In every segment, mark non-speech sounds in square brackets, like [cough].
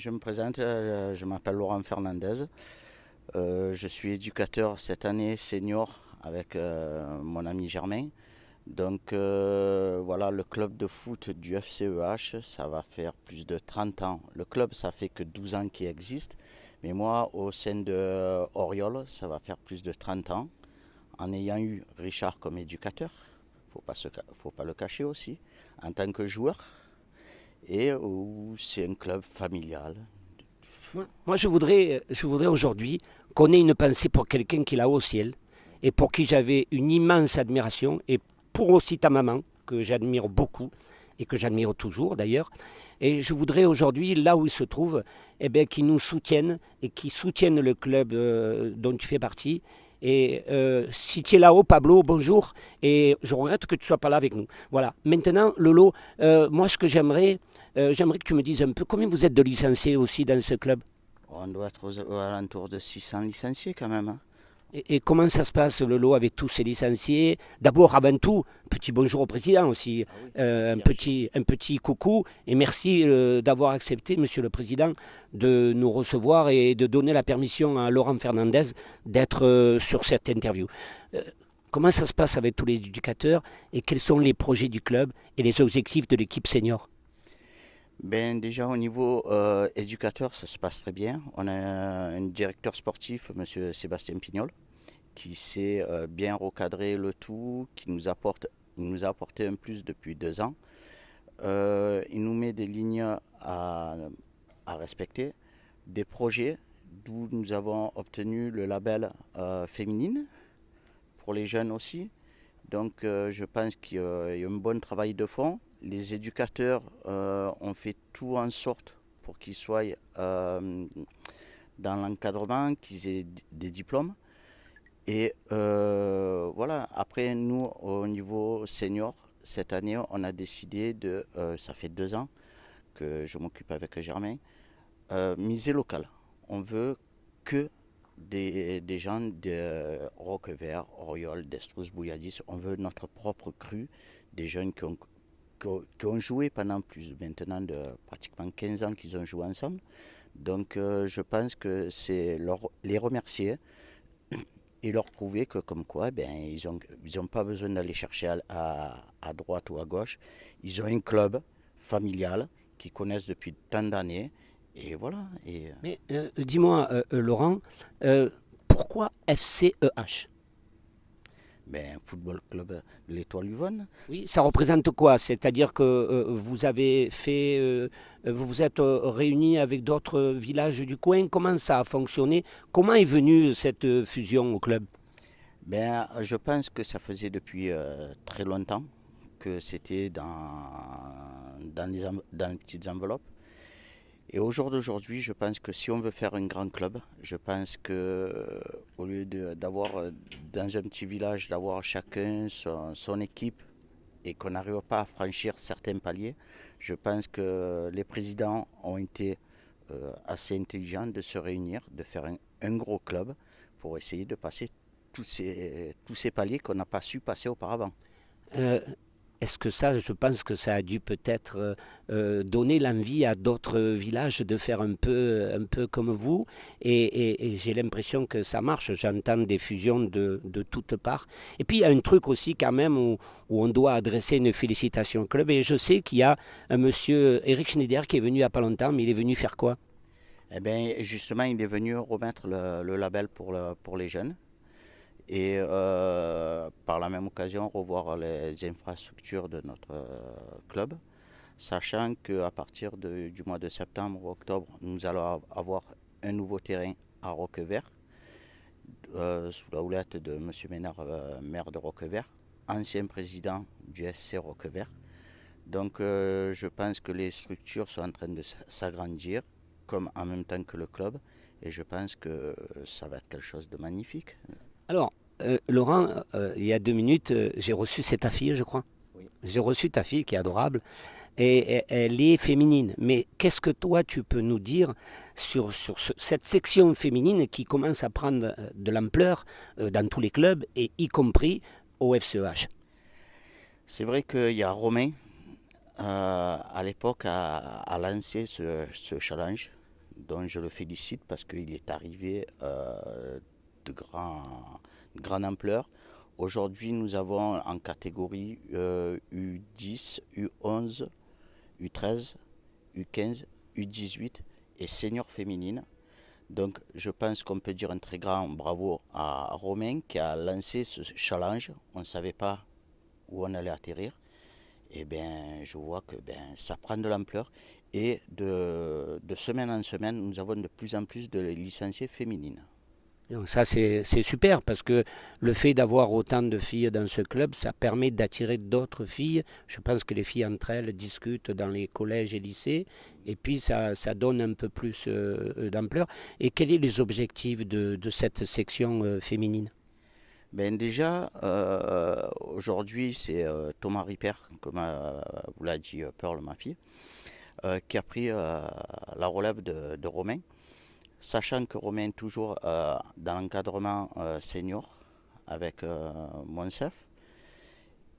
je me présente, euh, je m'appelle Laurent Fernandez. Euh, je suis éducateur cette année senior avec euh, mon ami Germain. Donc voilà, le club de foot du FCEH, ça va faire plus de 30 ans. Le club, ça fait que 12 ans qu'il existe. Mais moi, au sein de Oriol, ça va faire plus de 30 ans. En ayant eu Richard comme éducateur, il ne faut pas le cacher aussi, en tant que joueur, et où c'est un club familial. Moi, je voudrais, je voudrais aujourd'hui qu'on ait une pensée pour quelqu'un qui est là-haut au ciel et pour qui j'avais une immense admiration et pour aussi ta maman, que j'admire beaucoup et que j'admire toujours d'ailleurs. Et je voudrais aujourd'hui, là où il se trouve, eh qu'ils nous soutiennent et qu'ils soutiennent le club euh, dont tu fais partie et euh, si tu es là-haut, Pablo, bonjour. Et je regrette que tu ne sois pas là avec nous. Voilà. Maintenant, Lolo, euh, moi, ce que j'aimerais, euh, j'aimerais que tu me dises un peu combien vous êtes de licenciés aussi dans ce club? On doit être aux, alentours de 600 licenciés quand même. Hein. Et, comment ça se passe, le lot, avec tous ces licenciés? D'abord, avant tout, petit bonjour au président aussi, ah euh, un, petit, un petit coucou, et merci euh, d'avoir accepté, monsieur le président, de nous recevoir et de donner la permission à Laurent Fernandez d'être euh, sur cette interview. comment ça se passe avec tous les éducateurs et quels sont les projets du club et les objectifs de l'équipe senior? Ben, Déjà au niveau euh, éducateur, ça se passe très bien. On a un directeur sportif, M. Sébastien Pignol, qui sait euh, bien recadrer le tout, qui nous apporte, nous a apporté un plus depuis deux ans. Euh, il nous met des lignes à, à respecter, des projets d'où nous avons obtenu le label féminine pour les jeunes aussi. Donc je pense qu'il y a un bon travail de fond les éducateurs euh, ont fait tout en sorte pour qu'ils soient euh, dans l'encadrement, qu'ils aient des diplômes. Et euh, voilà, après nous, au niveau senior, cette année, on a décidé de, ça fait deux ans que je m'occupe avec Germain, miser local. On veut que des, gens de Roquevert, Oriol, Destrous, Bouilladis, on veut notre propre cru, des jeunes qui ont qui ont joué pendant plus maintenant de pratiquement 15 ans qu'ils ont joué ensemble. Donc euh, je pense que c'est les remercier [coughs] et leur prouver que comme quoi ben, ils n'ont ils pas besoin d'aller chercher à, à, droite ou à gauche. Ils ont un club familial qu'ils connaissent depuis tant d'années. Et voilà. Et... Euh, Mais euh, dis-moi, Laurent, pourquoi FCEH ben, Football Club de l'Étoile Luvonne. Oui, ça représente quoi? C'est-à-dire que euh, vous avez fait, euh, vous vous êtes euh, réunis avec d'autres villages du coin? Comment ça a fonctionné? Comment est venue cette fusion au club? Ben, Je pense que ça faisait depuis très longtemps que c'était dans, dans, les, dans les petites enveloppes. Et au jour d'aujourd'hui, je pense que si on veut faire un grand club, je pense que au lieu d'avoir euh, dans un petit village, d'avoir chacun son, équipe et qu'on n'arrive pas à franchir certains paliers, je pense que les présidents ont été euh, assez intelligents de se réunir, de faire un, gros club pour essayer de passer tous ces, tous ces paliers qu'on n'a pas su passer auparavant. Euh, est-ce que ça, je pense que ça a dû peut-être euh, euh, donner l'envie à d'autres villages de faire un peu, comme vous Et, j'ai l'impression que ça marche. J'entends des fusions de, toutes parts. Et puis il y a un truc aussi quand même où, on doit adresser une félicitation au club. Et je sais qu'il y a un monsieur Eric Schneider qui est venu il n'y a pas longtemps, mais il est venu faire quoi? Eh bien justement, il est venu remettre le, label pour les jeunes et euh, par la même occasion revoir les infrastructures de notre euh, club, sachant qu'à partir du mois de septembre ou octobre, nous allons avoir un nouveau terrain à Roquevert, euh, sous la houlette de M. Ménard, maire de Roquevert, ancien président du SC Roquevert. Donc je pense que les structures sont en train de s'agrandir, comme en même temps que le club, et je pense que ça va être quelque chose de magnifique. Alors, euh, Laurent, euh, il y a deux minutes, euh, j'ai reçu cette fille, je crois. J'ai reçu ta fille qui est adorable. Et, elle est féminine. Mais qu'est-ce que toi, tu peux nous dire sur, sur cette section féminine qui commence à prendre de l'ampleur dans tous les clubs, et y compris au FCEH C'est vrai qu'il y a Romain, à l'époque, a, lancé ce, ce challenge dont je le félicite parce qu'il est arrivé de grand, grande ampleur. Aujourd'hui, nous avons en catégorie U10, U11, U13, U15, U18 et senior féminine. Donc je pense qu'on peut dire un très grand bravo à Romain qui a lancé ce challenge. On ne savait pas où on allait atterrir. Et bien je vois que ben, ça prend de l'ampleur. Et de semaine en semaine, nous avons de plus en plus de licenciés féminines. Donc ça, c'est super parce que le fait d'avoir autant de filles dans ce club, ça permet d'attirer d'autres filles. Je pense que les filles entre elles discutent dans les collèges et lycées et puis ça, donne un peu plus euh, d'ampleur. Et quels sont les objectifs de, cette section euh, féminine? Ben déjà, euh, aujourd'hui, c'est Thomas Ripper, comme vous l'a dit Pearl, ma qui a pris la relève de Romain sachant que Romain est toujours euh, dans l'encadrement euh, senior avec euh, Monsef.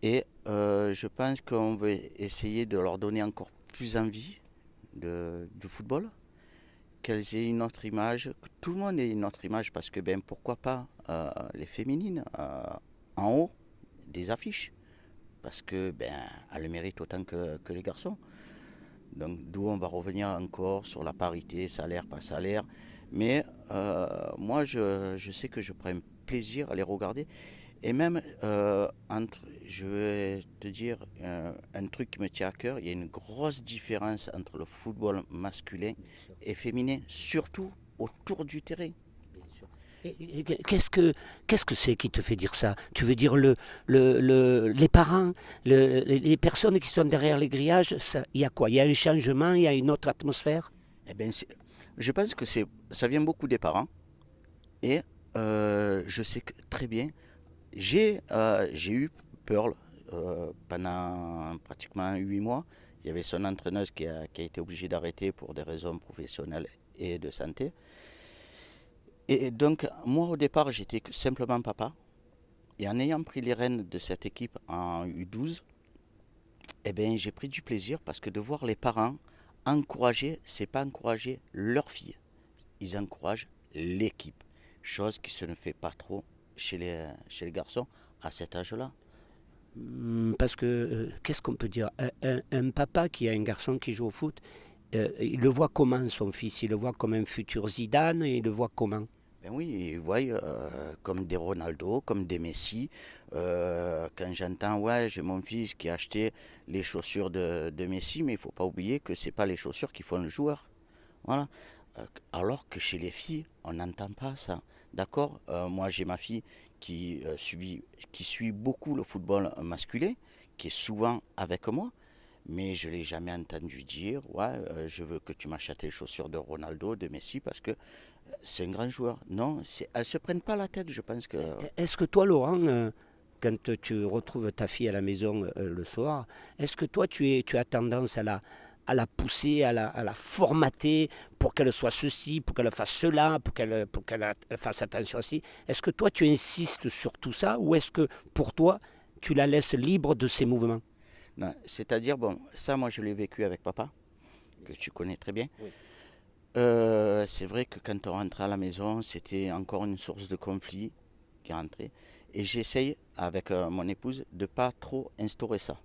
Et je pense qu'on veut essayer de leur donner encore plus envie de, du football, qu'elles aient une autre image, que tout le monde ait une autre image, parce que ben, pourquoi pas les féminines en haut des affiches, parce que ben, le méritent autant que, que les garçons. Donc d'où on va revenir encore sur la parité, salaire, pas salaire. Mais euh, moi, je, sais que je prends plaisir à les regarder. Et même, euh, entre, je vais te dire euh, un truc qui me tient à cœur, il y a une grosse différence entre le football masculin et féminin, surtout autour du terrain. Qu'est-ce que qu'est-ce que c'est qui te fait dire ça? Tu veux dire le, le, les parents, les personnes qui sont derrière les grillages, il y a quoi? Il y a un changement, il y a une autre atmosphère? Eh bien, je pense que ça vient beaucoup des parents. Et euh, je sais très bien, j'ai, euh, eu Pearl euh, pendant pratiquement huit mois. Il y avait son entraîneuse qui a, qui a été obligée d'arrêter pour des raisons professionnelles et de santé. Et donc, moi, au départ, j'étais simplement papa. Et en ayant pris les rênes de cette équipe en U12, eh ben, j'ai pris du plaisir parce que de voir les parents encourager, c'est pas encourager leur fille. Ils encouragent l'équipe. Chose qui se ne fait pas trop chez les, garçons à cet âge-là. Hmm, parce que, euh, qu'est-ce qu'on peut dire? Un, papa qui a un garçon qui joue au foot, euh, il le voit comment son fils? Il le voit comme un futur Zidane? Il le voit comment? Ben oui, euh, comme des Ronaldo, comme des Messi. Euh, quand j'entends, ouais, j'ai mon fils qui a acheté les chaussures de, Messi, mais il ne faut pas oublier que ce pas les chaussures qui font le joueur. Voilà. Euh, alors que chez les filles, on n'entend pas ça. D'accord Moi, j'ai ma fille qui, suit, qui suit beaucoup le football masculin, qui est souvent avec moi mais je l'ai jamais entendu dire ouais, je veux que tu m'achètes les chaussures de Ronaldo, de Messi, parce que c'est un grand joueur. Non, elles ne se prennent pas la tête, je pense que... Est-ce que toi, Laurent, euh, quand tu retrouves ta fille à la maison euh, le soir, est-ce que toi, tu, es, tu as tendance à la, à la pousser, à la, à la formater pour qu'elle soit ceci, pour qu'elle fasse cela, pour qu'elle pour qu'elle fasse attention aussi Est-ce que toi, tu insistes sur tout ça ou est-ce que pour toi, tu la laisses libre de ses mouvements? C'est-à-dire, bon, ça, moi, je l'ai vécu avec papa, que tu connais très bien. Oui. Euh, c'est vrai que quand on rentrait à la maison, c'était encore une source de conflit qui rentrait. Et j'essaye, avec euh, mon épouse, de ne pas trop instaurer ça.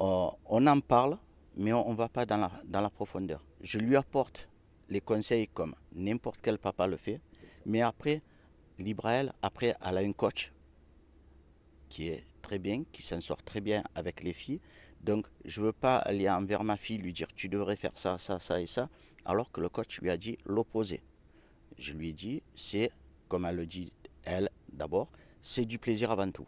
Euh, on en parle, mais on ne va pas dans la, dans la profondeur. Je lui apporte les conseils comme n'importe quel papa le fait, mais après, libre à elle, après, elle a un coach qui est très bien, qui s'en sort très bien avec les filles. Donc, je ne veux pas aller envers ma fille, lui dire tu devrais faire ça, ça, ça et ça alors que le coach lui a dit l'opposé. Je lui ai dit, c'est, comme elle le dit elle d'abord, c'est du plaisir avant tout.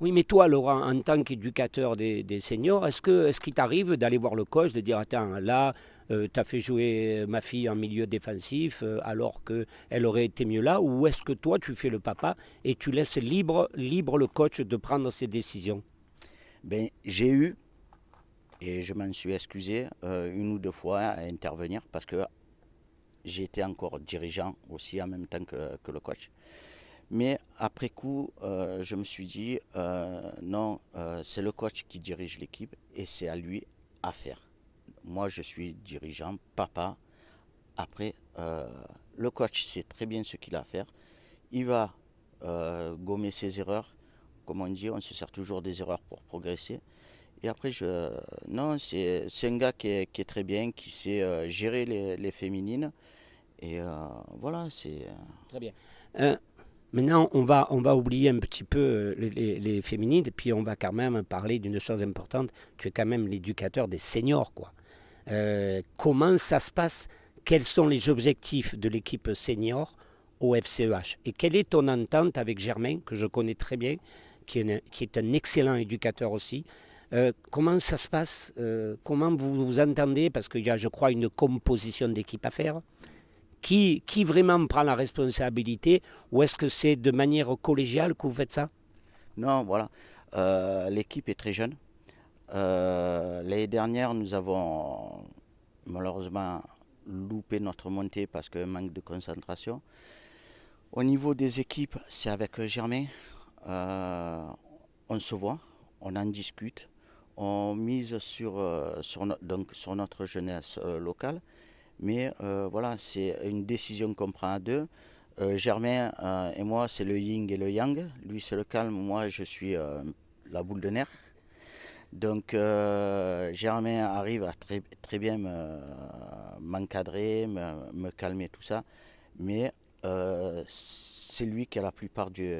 Oui, mais toi, Laurent, en tant qu'éducateur des, seniors, est-ce que est qu'il t'arrive d'aller voir le coach, de dire Attends, là, euh, tu as fait jouer ma fille en milieu défensif euh, alors qu'elle aurait été mieux là Ou est-ce que toi, tu fais le papa et tu laisses libre, libre le coach de prendre ses décisions? Ben, J'ai eu et je m'en suis excusé euh, une ou deux fois à intervenir parce que j'étais encore dirigeant aussi en même temps que, le coach. Mais après coup, euh, je me suis dit, euh, non, c'est le coach qui dirige l'équipe et c'est à lui à faire. Moi, je suis dirigeant, papa, Après, le coach sait très bien ce qu'il a à faire. Il va gommer ses erreurs. Comme on dit, on se sert toujours des erreurs pour progresser. Et après, je, non, c'est un gars qui est, très bien, qui sait euh, gérer les, féminines. Et voilà, c'est. Très bien. Maintenant, on va, on va oublier un petit peu les, féminines, puis on va quand même parler d'une chose importante. Tu es quand même l'éducateur des seniors, quoi. comment ça se passe? Quels sont les objectifs de l'équipe senior au FCEH et quelle est ton entente avec Germain, que je connais très bien, qui est un, excellent éducateur aussi. Euh, comment ça se passe euh, Comment vous vous entendez? Parce qu'il y a, je crois, une composition d'équipe à faire. Qui, qui vraiment prend la responsabilité Ou est-ce que c'est de manière collégiale que vous faites ça? Non, voilà. Euh, l'équipe est très jeune. L'année dernière, nous avons malheureusement louper notre montée parce que manque de concentration. Au niveau des équipes, c'est avec Germain. Euh, on se voit, on en discute, on mise sur, euh, notre jeunesse locale. Mais voilà, c'est une décision qu'on prend à deux. Germain et moi, c'est le yin et le yang. Lui, c'est le calme. Moi, je suis la boule de nerfs. Donc euh, Germain arrive à très, bien m'encadrer, me, calmer, tout ça. Mais euh, c'est lui qui a la plupart du,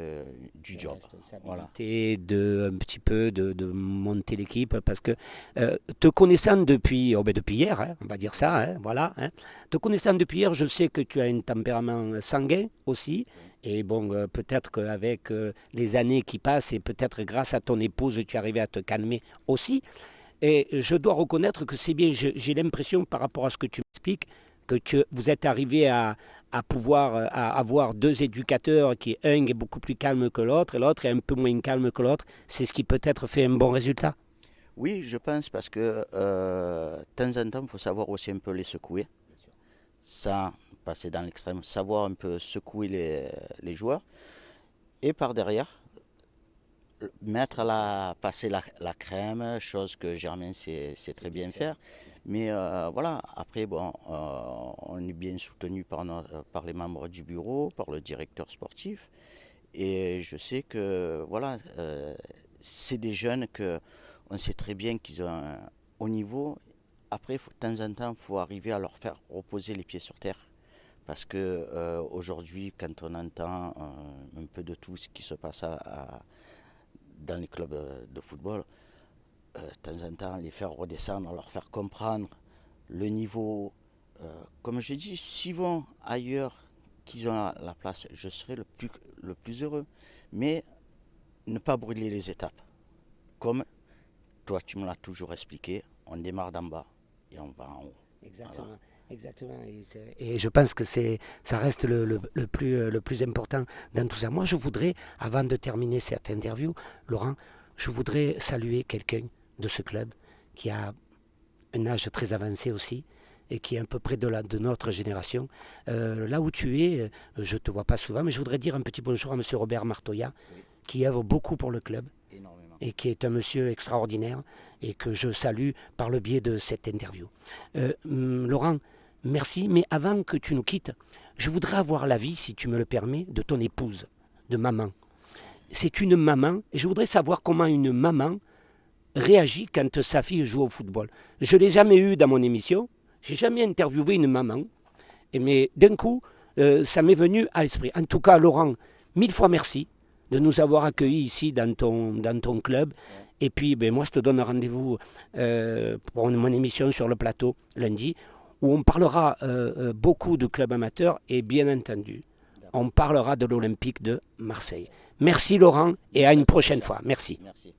du job. Voilà. de un petit peu de, monter l'équipe parce que euh, te connaissant depuis oh ben depuis hier, hein, on va dire ça, hein, voilà. Hein, te connaissant depuis hier, je sais que tu as un tempérament sanguin aussi. Et bon, euh, peut-être qu'avec euh, les années qui passent et peut-être grâce à ton épouse, tu es arrivé à te calmer aussi. Et je dois reconnaître que c'est bien, j'ai l'impression par rapport à ce que tu m'expliques, que tu, vous êtes arrivé à, à pouvoir euh, à avoir deux éducateurs qui, un est beaucoup plus calme que l'autre et l'autre est un peu moins calme que l'autre. C'est ce qui peut-être fait un bon résultat. Oui, je pense parce que de temps en temps, il faut savoir aussi un peu les secouer. Ça, passer dans l'extrême, savoir un peu secouer les, les, joueurs. Et par derrière, mettre la, passer la, la crème, chose que Germain sait, très bien faire. Mais euh, voilà, après, bon, euh, on est bien soutenu par, par les membres du bureau, par le directeur sportif. Et je sais que, voilà, euh, c'est des jeunes que on sait très bien qu'ils ont un haut niveau. Après, de temps en temps, il faut arriver à leur faire reposer les pieds sur terre. Parce que aujourd'hui, quand on entend un peu de tout ce qui se passe dans les clubs de football, de temps en temps, les faire redescendre, leur faire comprendre le niveau. comme je dis, s'ils vont ailleurs qu'ils ont la, place, je serai le plus, le plus heureux. Mais ne pas brûler les étapes. Comme toi, tu me l'as toujours expliqué, on démarre d'en bas et on va en haut. Exactement. Exactement. Et, je pense que c'est, ça reste le, plus, euh, le plus important dans tout ça. Moi, je voudrais, avant de terminer cette interview, Laurent, je voudrais saluer quelqu'un de ce club qui a un âge très avancé aussi et qui est à peu près de, la, de notre génération. Euh, là où tu es, euh, je ne te vois pas souvent, mais je voudrais dire un petit bonjour à M. Robert Martoya, qui œuvre beaucoup pour le club et qui est un monsieur extraordinaire et que je salue par le biais de cette interview. Hum, Laurent, Merci, mais avant que tu nous quittes, je voudrais avoir l'avis, si tu me le permets, de ton épouse, de maman. C'est une maman, et je voudrais savoir comment une maman réagit quand sa fille joue au football. Je ne l'ai jamais eu dans mon émission, j'ai jamais interviewé une maman, mais d'un coup, euh, ça m'est venu à l'esprit. En tout cas, Laurent, mille fois merci de nous avoir accueillis ici dans ton, dans ton club. Et puis, ben, moi, je te donne rendez-vous euh, pour mon émission sur le plateau lundi où on parlera euh, beaucoup de clubs amateurs et bien entendu, on parlera de l'Olympique de Marseille. Merci Laurent et à une prochaine fois. Merci. Merci.